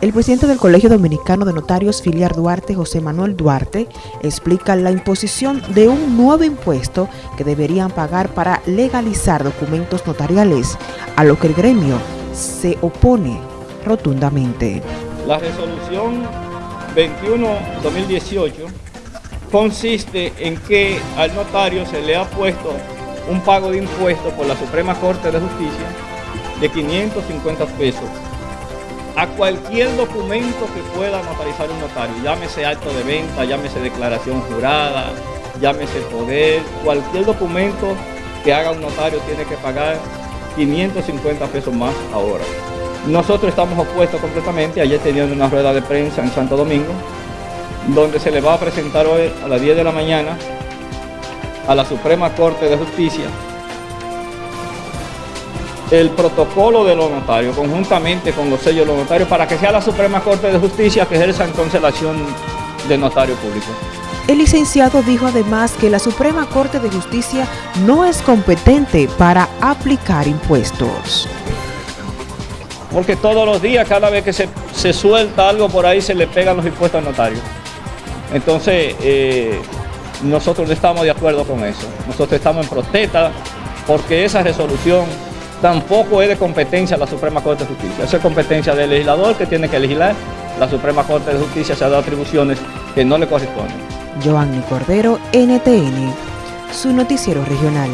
El presidente del Colegio Dominicano de Notarios Filiar Duarte, José Manuel Duarte, explica la imposición de un nuevo impuesto que deberían pagar para legalizar documentos notariales, a lo que el gremio se opone rotundamente. La resolución 21-2018 consiste en que al notario se le ha puesto un pago de impuestos por la Suprema Corte de Justicia de 550 pesos a cualquier documento que pueda notarizar un notario, llámese acto de venta, llámese declaración jurada, llámese poder, cualquier documento que haga un notario tiene que pagar 550 pesos más ahora. Nosotros estamos opuestos completamente, ayer teníamos una rueda de prensa en Santo Domingo, donde se le va a presentar hoy a las 10 de la mañana a la Suprema Corte de Justicia el protocolo de los notarios, conjuntamente con los sellos de los notarios, para que sea la Suprema Corte de Justicia que ejerza entonces la acción de notario público. El licenciado dijo además que la Suprema Corte de Justicia no es competente para aplicar impuestos. Porque todos los días, cada vez que se, suelta algo por ahí, se le pegan los impuestos al notario. Entonces, eh, nosotros no estamos de acuerdo con eso. Nosotros estamos en protesta porque esa resolución tampoco es de competencia la Suprema Corte de Justicia. Eso es competencia del legislador que tiene que legislar. La Suprema Corte de Justicia se ha dado atribuciones que no le corresponden. Cordero, NTN, su noticiero regional.